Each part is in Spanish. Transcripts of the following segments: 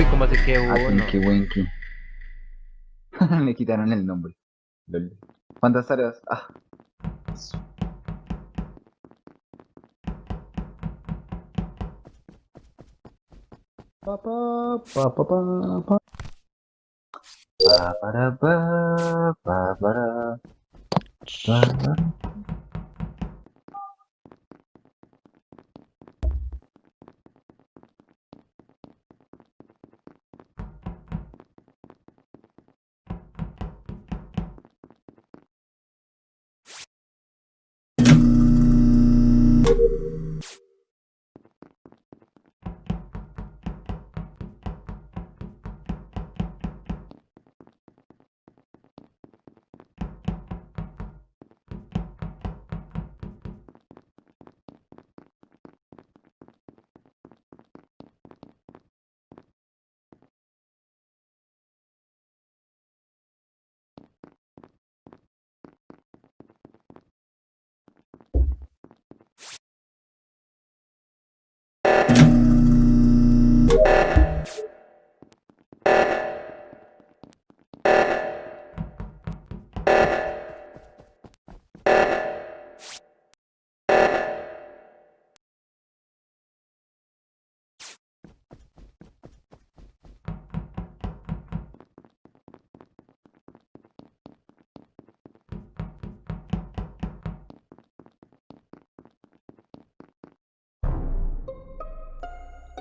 Uy, ¿cómo así que uno? Tinky Winky. Me quitaron el nombre. ¿Cuántas tareas? Ah. Pa, pa, pa, pa, pa, pa. Pa, para, pa, pa, para.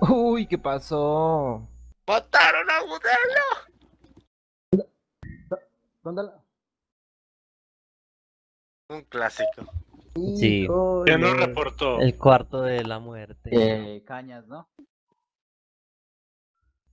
Uy, ¿qué pasó? ¡Mataron a Modelo! ¿Dónde la...? Un clásico. Sí. ¿Quién nos Híjole. reportó? El cuarto de la muerte. Eh, cañas, ¿no?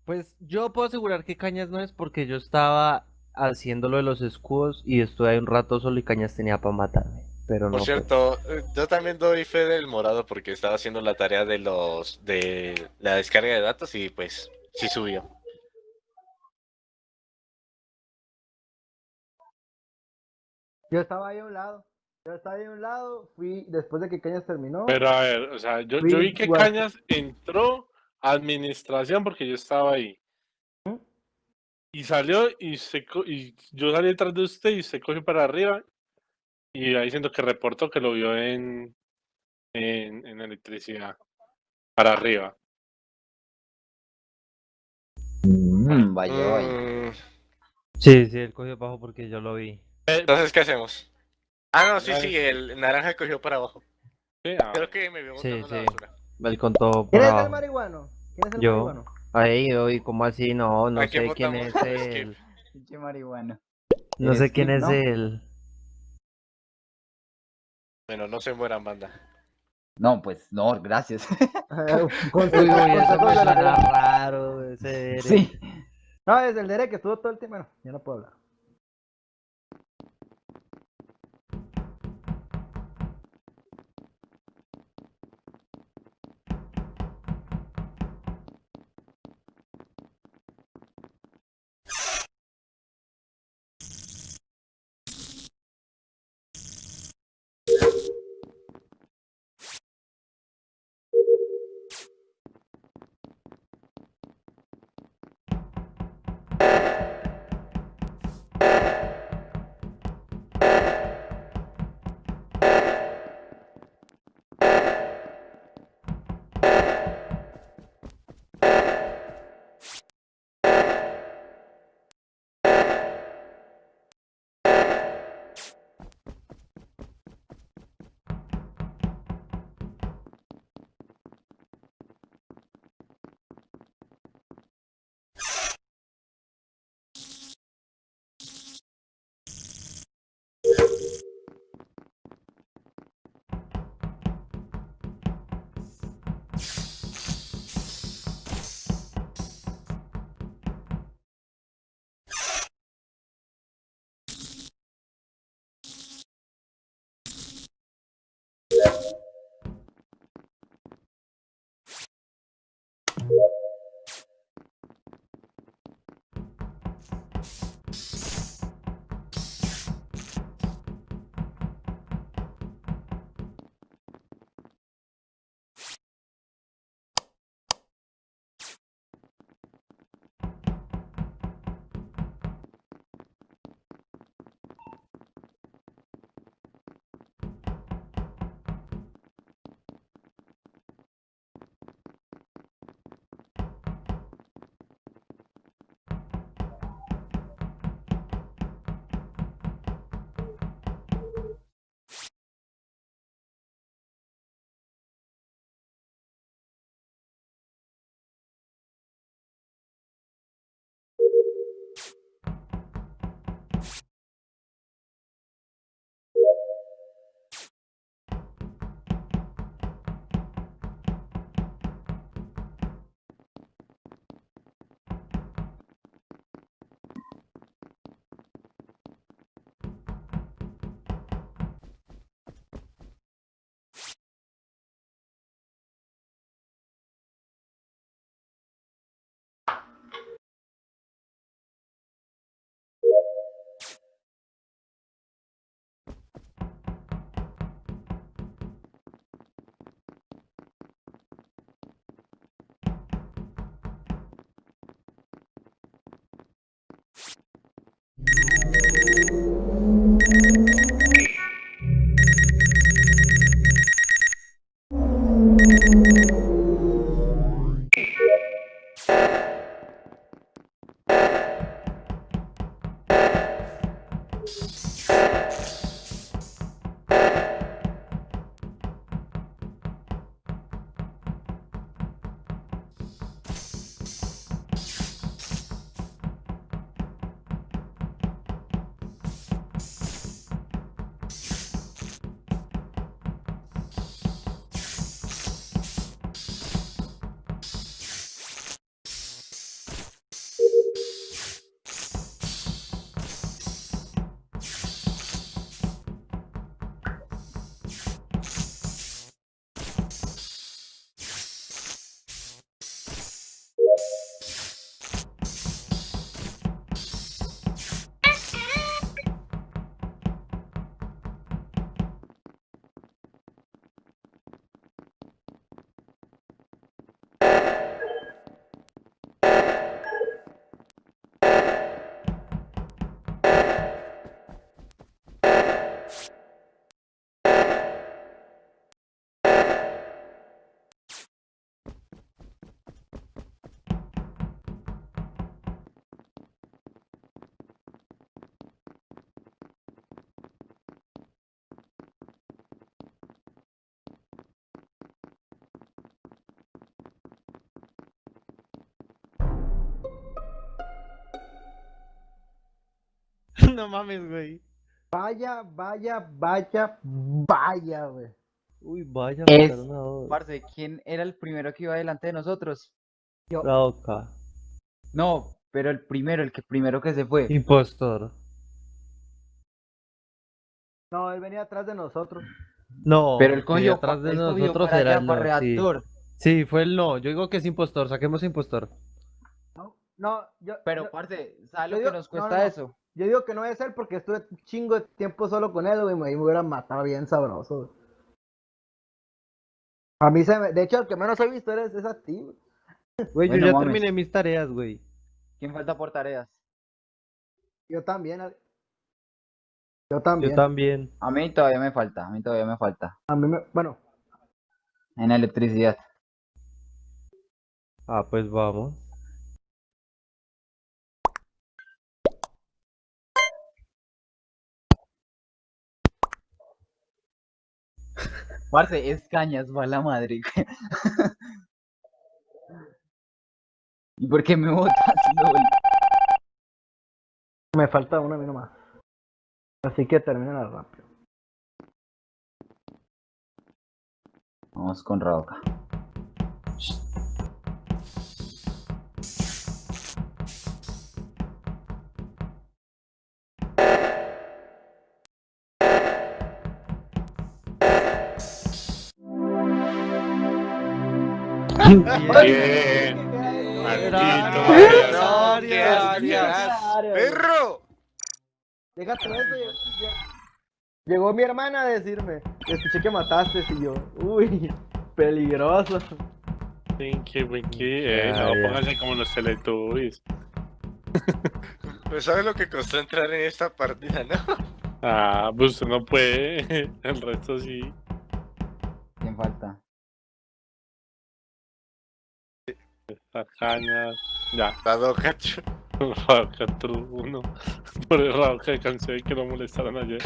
Pues yo puedo asegurar que Cañas no es porque yo estaba haciendo lo de los escudos y estuve ahí un rato solo y Cañas tenía para matarme. Pero Por no. cierto, eh, yo también doy fe del morado porque estaba haciendo la tarea de los de la descarga de datos y pues sí subió. Yo estaba ahí a un lado. Yo estaba ahí a un lado. Fui después de que Cañas terminó. Pero a ver, o sea, yo, yo vi que. Cañas entró a administración porque yo estaba ahí. Y salió y se y yo salí detrás de usted y se cogió para arriba. Y ahí siento que reportó que lo vio en, en, en electricidad. Para arriba. Mm, vaya, vaya. Mm, Sí, sí, él cogió bajo porque yo lo vi. Entonces, ¿qué hacemos? Ah, no, sí, sí, el naranja cogió para abajo. Sí, ah, Creo que me vio Sí, botando la sí. basura. Él contó por ¿Quién es el abajo. marihuano? ¿Quién es el Yo. marihuano? Ahí, hoy, ¿cómo así? No, no ¿A quién sé quién es él. Pinche marihuana. No sé Eres quién es ¿no? Bueno, no se mueran, banda. No, pues no, gracias. Raro. Sí. No, es el Derek que estuvo todo el tiempo. Bueno, ya no puedo hablar. No mames, güey. Vaya, vaya, vaya, vaya, güey. Uy, vaya, Es-. Parce, ¿quién era el primero que iba delante de nosotros? La Oca. No, pero el primero, el que primero que se fue. Impostor. No, él venía atrás de nosotros. No, Pero el cogió atrás de nosotros era el no, sí. reactor. Sí, fue el no. Yo digo que es impostor. Saquemos impostor. No, no, yo, Pero, yo, parce, ¿sabes yo lo digo- que nos no, cuesta no, no. eso? Yo digo que no debe ser porque estuve un chingo de tiempo solo con él, güey, y me hubieran matado bien sabroso. güey. A mí se me... De hecho, el que menos he visto eres, es a ti, güey. Güey, Bueno, yo ya mames. terminé mis tareas, güey. ¿Quién falta por tareas? Yo también. Yo también. Yo también. A mí todavía me falta, a mí todavía me falta. A mí me... Bueno, En electricidad. Ah, pues vamos. Parce, es cañas, va la madre. ¿Y por qué me botas? LOL? me falta una mí nomás. Así que termina rápido. Vamos con Raoka. Bien. Maldito. ¡Perro! Déjate eso. ya- ya- Llegó mi hermana a decirme, escuché que mataste y yo, uy, peligroso. Winky, winky. Eh, no, pónganse como los Teletubbies. Pues sabes lo que costó entrar en esta partida, ¿no? Ah, pues usted no puede. El resto sí. ¿Quién falta? Las cañas. Ya. Dado cacho. Rauca True 1. Por el Rauca de cansé que lo molestaron ayer.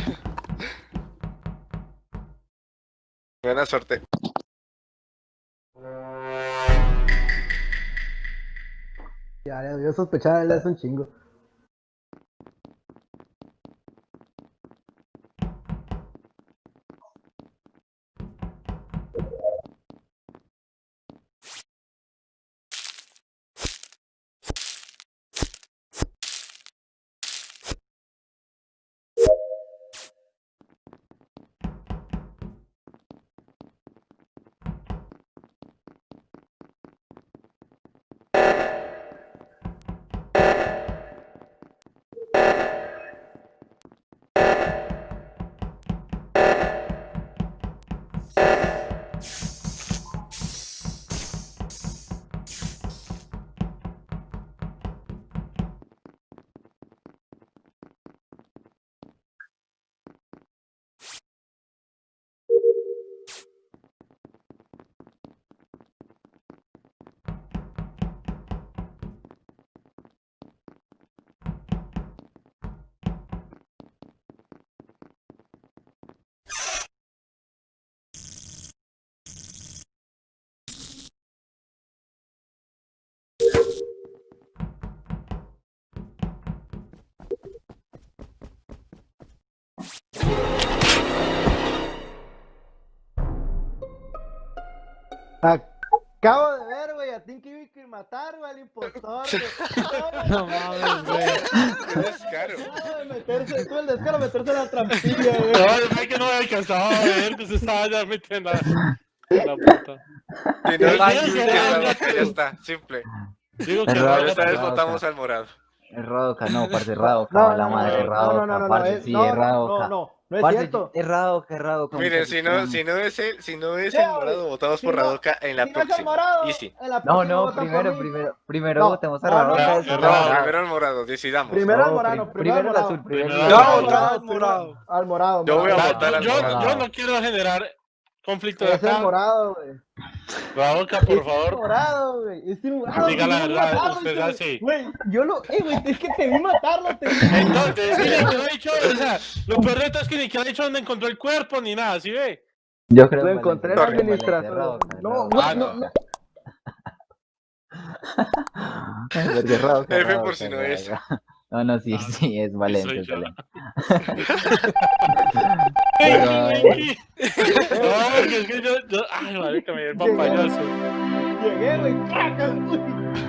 Buena suerte. Ya, ya, yo sospechaba él es un chingo. Acabo de ver, güey, a Tinky Winky matar, güey, al impostor. No mames, güey. Qué descaro. Meterse, tuvo el descaro de meterse en la trampilla, güey. No, sé que no me alcanzaba a ver que se estaba ya metiendo en la puta. Si no, es- Dios, ya, está, simple. Digo que no, Esta vez votamos al morado. Es Radoka, no, parce, Radoka, No, la no, madre, no, Radoka, no, no, no, no, es- no, es no, no, no, no es Parce, cierto. Es Radoka, es Radoka. Miren, si no, si no es el, si no es el morado, votamos si por no- Radoka en la Si no próxima. morado, Easy. en la No, próxima no, por primero, primero, primero No, votemos a no, no, no, no, No, primero el morado, decidamos. Primero al No, morado, pri- primero al el morado. azul, primero al al morado, morado, al morado. Yo voy a morado. votar al yo, morado. yo no quiero generar conflicto de Es acá. morado, güey. Radoka, por Es favor. morado, güey. Es el morado. Diga la verdad, matarlo, usted güey. así. Güey, yo lo. Eh, güey, es que te vi matarlo. Te vi. Entonces, mire, que ha dicho, o sea, lo peor de todo es que ni ha dicho dónde encontró el cuerpo ni nada, ¿sí ve? Yo creo Lo encontré en la administración. No, no, no, no. F por si no es. No, no, sí, Ah, sí, es Valencia. Venki. No, porque es que yo, yo, ay, marica, me dio el papayazo. Llegué, güey, ¡tracas! Uy.